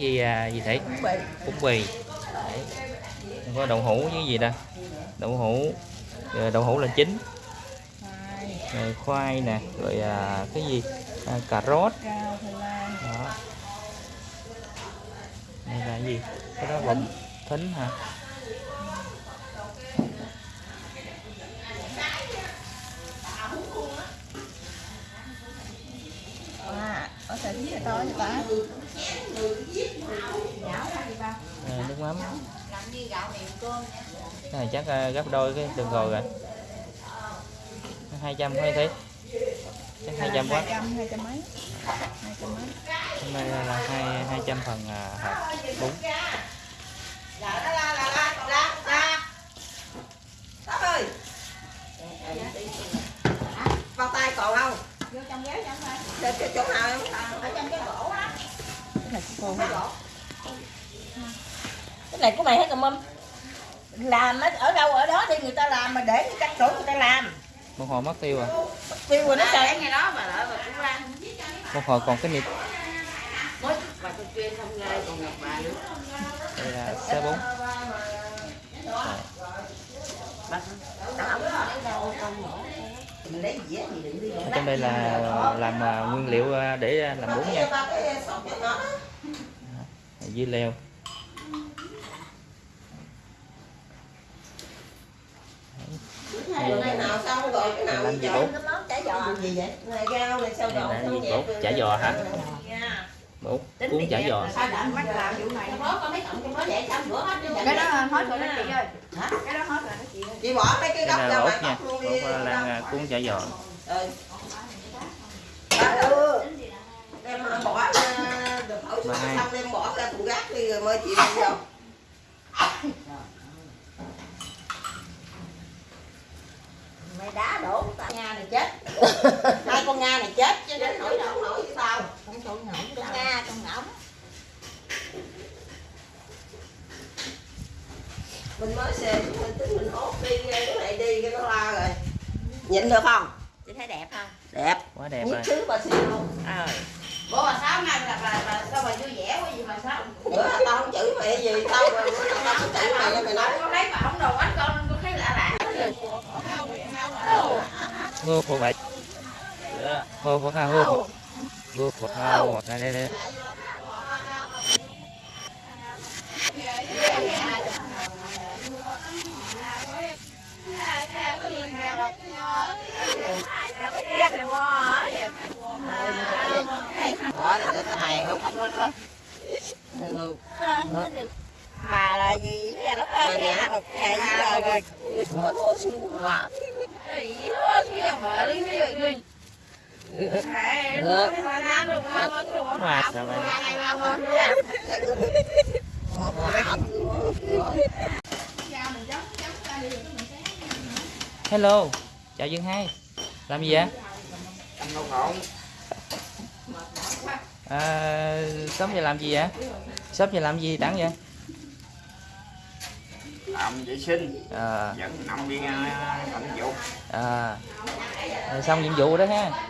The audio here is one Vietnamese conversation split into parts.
gì à, gì thể bún bì. Đấy. có đậu hũ với gì đây đậu hũ. Rồi đậu hũ là chính rồi khoai nè rồi à, cái gì? À, cà rốt. Đó. Đây là gì? Cái đó vẫn thính hả? À có sẽ thính là to như ta à, nước mắm. Này chắc à, gấp đôi cái đường rồi. Rồi 200 hay thế chắc 200 quá. Hai trăm hai trăm mấy? Hai trăm mấy? Hôm nay là hai 200 phần à, hạt bún. Bao tay còn không? vô trong ghế Để cho chỗ nào em? Ở trong cái gỗ á cái này của cô Cái này của mày hết rồi mâm Làm ở- ở đâu ở đó đi người ta làm mà để cắt chỗ người ta làm một hồi mất tiêu à Tiêu rồi nó trời ngày đó mà lại mà cũng ra một hồi còn cái nịp mới và tôi chuyên không nghe còn gặp bà nữa đây là xe đừng đi ở trong đây là làm à, nguyên liệu à, để à, làm bún nha. dưa leo. Cái nào xong rồi cái nào làm gì cái món chả giò. Gì vậy? Này rau này sao bún chả giò hả Bún cuốn chả giò sao đã mắt làm vụ này Trong đó có mấy cọng trong đó để xong rửa hết đi. cái đó hết rồi đó chị ơi Hả? cái đó hết rồi đó chị ơi Chị bỏ mấy cái gốc là ra ngoài nha gốc luôn đi. ốc à, à, cuốn chả giò Ừ. Đưa. Đem à, bỏ ra được hai. xong đem bỏ ra tủ gác đi rồi mới chị vô. Mày đá đổ Nga này chết. Hai con Nga này chết chứ đến nổi đâu nổi tao. không trộn nổi Con Nga con ngỗng. Mình mới xề mình tính mình hốt đi cái này đi cái nó la rồi. Nhịn được không? chị thấy đẹp không Đẹp. quá đẹp Nhất rồi thứ bà xì không? ờ bố bà sáu nay là bà bà sao bà vui vẻ quá gì bà sáu Bữa tao không chửi mày gì, tao bữa nào tao không chửi mày mày nói. con thấy bà không đồ quánh con con thấy lạ lạ ngô phụ vậy ngô phụ ha ngô bước một ha một này đây đây mà là cái hài không Ừ. Mà là gì? Nghe nó ơi, nghe nó gì rồi rồi. Mở thua xuống mà. Được rồi hello chào dương hai. Làm gì vậy? À, sớm giờ làm gì vậy? Sớm giờ làm gì đẳng vậy? Làm vệ sinh. À, dẫn năm viên tận dụng à, rồi xong nhiệm vụ đó ha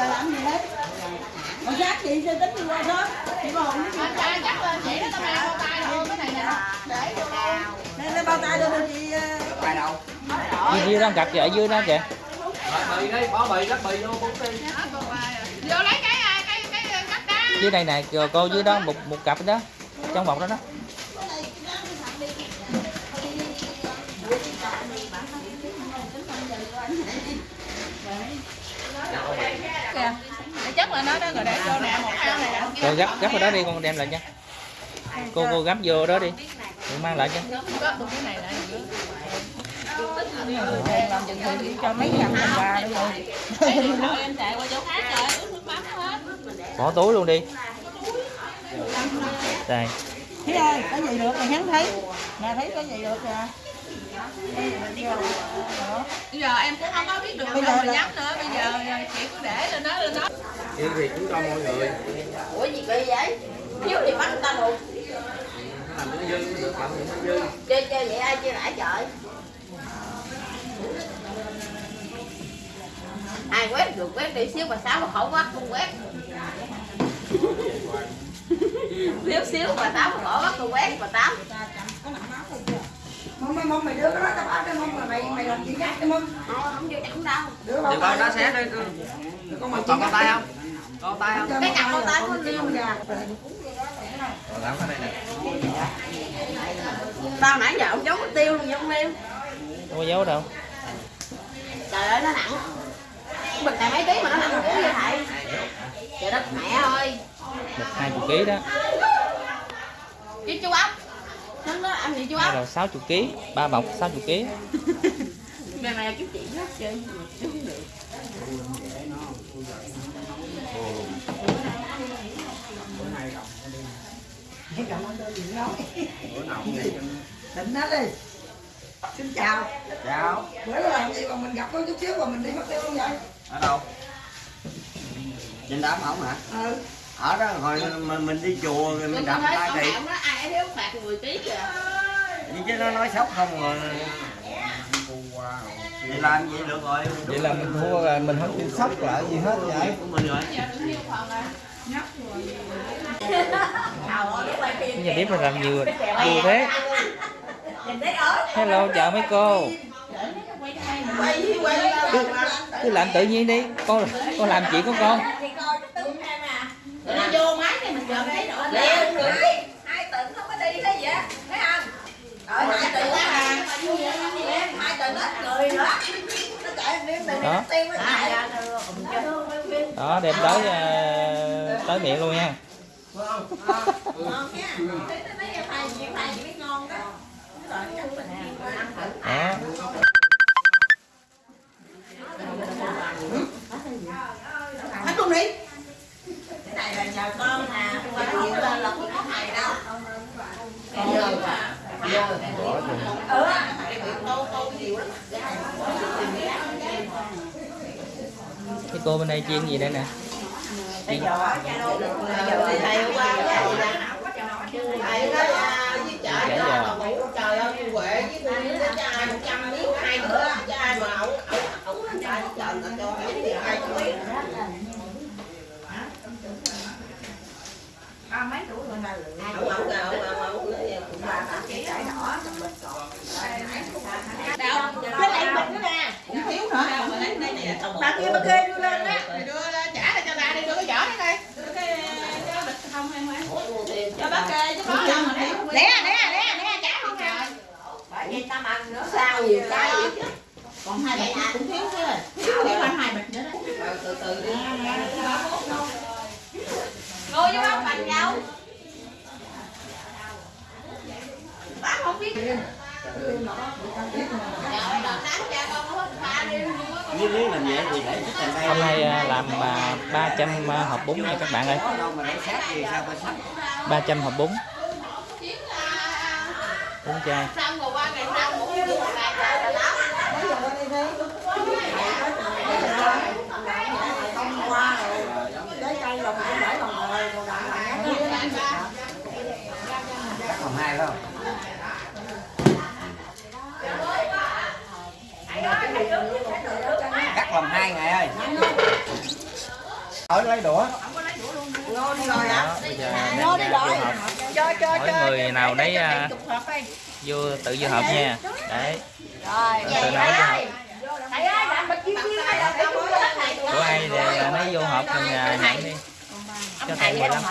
giờ làm gì đấy? Còn giác chị sẽ tính đi qua sớm chị còn không biết anh cha chắc lên chị đó tao mang bao tay thôi cái này nè. Để vô Nên lấy bao tay đưa cho chị. ờ, bài đầu dưới dưới đó cặp ở dưới đó kìa bì đấy bỏ bì lắc bì vô bốn đi. Vô lấy cái cái cái cái cắt đá. Dưới đây nè cô- cô dưới đó một một cặp đó trong bọc đó đó kìa. Để chắc là nó đó rồi để vô nè. Một ao này rồi gấp gấp vào đó đi con đem lại nha cô cô gấp vô đó đi. Rồi mang lại cho. Cái làm chừng thì mấy đồng bà mắm hết bỏ túi luôn đi. Đây. Thấy ơi, có gì được rồi hắn thấy. Nè thấy có gì được kìa. Bây giờ em cũng không có biết được đâu mà nhắm nữa bây giờ chị cứ để lên đó lên đó. Đi thì cũng cho mọi người ủa gì kỳ vậy? Thiếu thì bắt người ta luôn làm nó dư được làm nó dư. Chơi chơi vậy ai chơi lại trời? Ai quét được quét đi xíu mà sáu mà khổ quá không quét. Xíu xíu mà tám mà khổ quá không quét mà tám Mong mày mong mày đưa cái đó tao bảo cho mong mà mày mày làm gì khác cho mong. Thôi, không vô chẳng đâu Đưa con nó xé đi. Con Còn mày còn tay không? Có tay không? cái cặp con tay của liêu. Còn lắm ở đây nè. Tao nãy giờ ông giấu cái tiêu luôn vậy ông liêu không có dấu đâu. Trời ơi nó nặng. Bịch này mấy ký mà nó nặng một ký vậy thầy. Trời đất mẹ ơi. Được hai chục ký đó. Chứ chú ốc nó nó ăn gì chú đây ốc là 60 ký ba bọc 60 ký Mẹ mày kiếm chuyện đó chơi chứ không được. Định nó đi. Xin chào. Chào Bữa làm gì mà mình gặp có chút xíu mà mình đi mất tiêu không vậy? Ở đâu? Trên đám ổng hả? Ừ. Ở đó hồi mình, mình đi chùa rồi mình đập con thì ai thiếu phạt 10 ký kìa. Nhưng chứ nó nói sốc không rồi. Vậy làm vậy được rồi? Vậy là mình thua rồi mình không chịu sốc lại gì hết vậy? Của mình rồi. Nhà bếp là làm nhiều nhiều thế. hello chào mấy cô. cứ, cứ làm tự nhiên đi. Con con làm chuyện của con Rồi nó vô máy này mình giờ thấy rõ Leo người hai tỉnh không có đi thế vậy thấy không rồi hai tỉnh á hà hai tỉnh ít người nữa nó chạy đi mình Đó. đem tới ờ, tới miệng luôn nha. Đó. Rồi chắc mình ăn thử đó hết luôn đi. Cái này là nhờ con nè qua chuyện lên là không có thầy đâu. Giờ giờ ừ câu câu nhiều lắm cái cô bên đây chiên gì đây nè? Chiên à, Chả cho giò. bà ngủ trời ơi cô Huệ với cô Liên cho ai một trăm miếng hai nữa cho ai mà ổng ổng ổng lên trời trời người ta cho hai miếng hai trăm miếng ba mấy tuổi rồi là ổng ổng ổng ổng ổng nói cũng ba ba chỉ trái đỏ trong bịch còn cái này bịch nữa nè. Cũng thiếu nữa bà kia kê đưa lên á Thì đưa ra trả lại cho ta đi đưa cái vỏ đi đây đưa cái cái bịch không em ơi cho bà kê chứ nè nè nè nè trả không nè bởi vì ta ăn nữa sao nhiều cái vậy chứ còn hai bịch cũng thiếu chứ thiếu anh hai bịch nữa đó. từ từ đi ngồi vô bác bằng nhau bác không biết Đợt nắng cha vậy hôm nay à, làm à, 300 à, hộp bún nha các bạn ơi. Có đâu mà để sát thì sao phải sát 300 hộp bún bún chay xong rồi qua ngày sau cũng như một ngày trời là lắm không qua rồi lấy cây lòng cũng để lòng rồi còn lại là Cắt làm hai phải không? Làm hai ngày ơi. Ở lấy đũa. Ngô đi rồi giờ đem ra vô hộp. Cho cho mỗi người nào đấy à, đi. vô tự vô hộp nha. đấy. Rồi. Tự nấu vô là của ai thì à, lấy vô hộp mình à, nhận đi. Cho thầy 15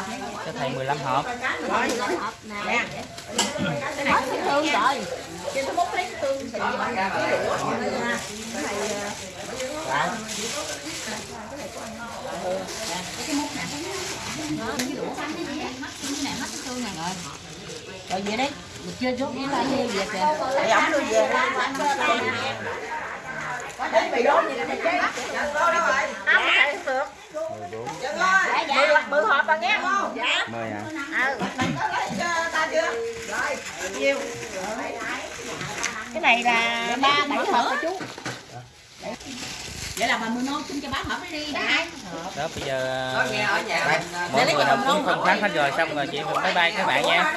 cho thầy 15 hộp. Rồi hộp nè thương rồi Chị có bốc lấy tương xị bằng cái đũa Cái này cái múc nè cái đũa xanh cái gì mắt cái này mắt cái tương này rồi rồi vậy đấy mình chưa chút cái lá heo về kìa để ổng đưa về đến bị đốn gì nè chứ ăn được dạ dạ bự hộp bà nghe không dạ mời ạ ừ ta chưa rồi nhiều cái này là ba bảy hộp rồi chú? Vậy là bà mười non chung cho bác hộp đi đi. Đại đó bây giờ Có nghe ở nhà mình mọi người học cũng phân phát hết rồi xong rồi chị mình bye bye các bạn nha